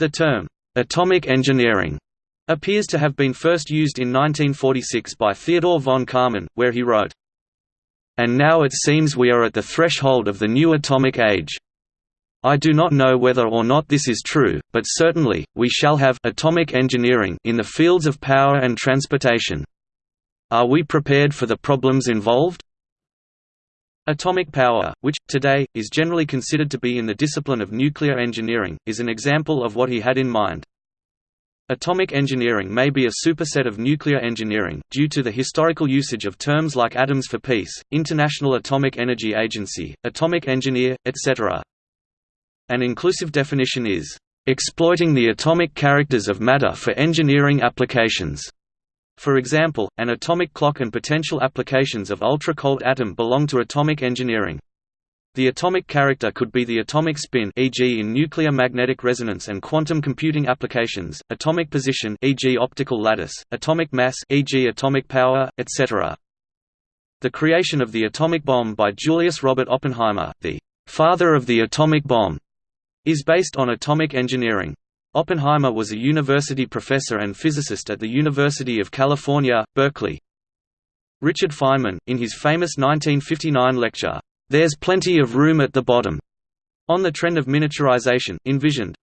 The term, "'atomic engineering' appears to have been first used in 1946 by Theodore von Karman, where he wrote, And now it seems we are at the threshold of the new atomic age. I do not know whether or not this is true, but certainly, we shall have atomic engineering in the fields of power and transportation. Are we prepared for the problems involved? Atomic power, which, today, is generally considered to be in the discipline of nuclear engineering, is an example of what he had in mind. Atomic engineering may be a superset of nuclear engineering, due to the historical usage of terms like atoms for peace, International Atomic Energy Agency, atomic engineer, etc. An inclusive definition is, "...exploiting the atomic characters of matter for engineering applications." For example, an atomic clock and potential applications of ultra-cold atom belong to atomic engineering. The atomic character could be the atomic spin e.g. in nuclear magnetic resonance and quantum computing applications, atomic position e.g. optical lattice, atomic mass e.g. atomic power, etc. The creation of the atomic bomb by Julius Robert Oppenheimer, the father of the atomic bomb, is based on atomic engineering. Oppenheimer was a university professor and physicist at the University of California, Berkeley. Richard Feynman, in his famous 1959 lecture, "'There's Plenty of Room at the Bottom' on the trend of miniaturization, envisioned,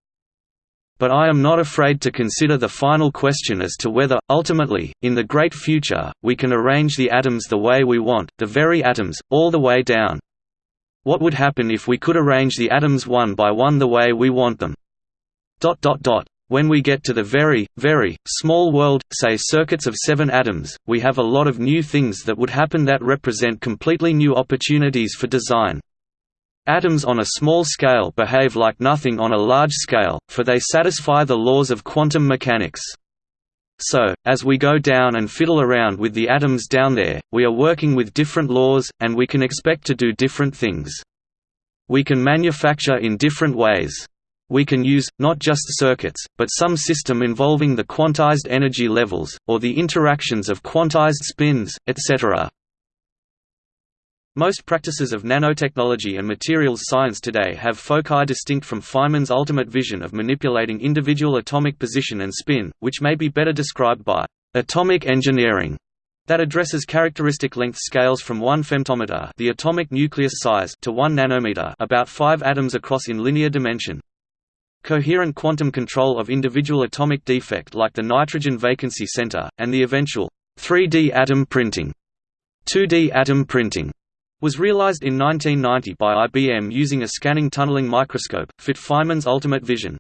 but I am not afraid to consider the final question as to whether, ultimately, in the great future, we can arrange the atoms the way we want, the very atoms, all the way down. What would happen if we could arrange the atoms one by one the way we want them? When we get to the very, very, small world, say circuits of seven atoms, we have a lot of new things that would happen that represent completely new opportunities for design. Atoms on a small scale behave like nothing on a large scale, for they satisfy the laws of quantum mechanics. So, as we go down and fiddle around with the atoms down there, we are working with different laws, and we can expect to do different things. We can manufacture in different ways. We can use, not just circuits, but some system involving the quantized energy levels, or the interactions of quantized spins, etc. Most practices of nanotechnology and materials science today have foci distinct from Feynman's ultimate vision of manipulating individual atomic position and spin, which may be better described by atomic engineering that addresses characteristic length scales from 1 femtometer the atomic nucleus size to 1 nanometer about 5 atoms across in linear dimension. Coherent quantum control of individual atomic defect like the nitrogen vacancy center, and the eventual 3D atom printing 2D atom printing was realized in 1990 by IBM using a scanning tunneling microscope, fit Feynman's ultimate vision.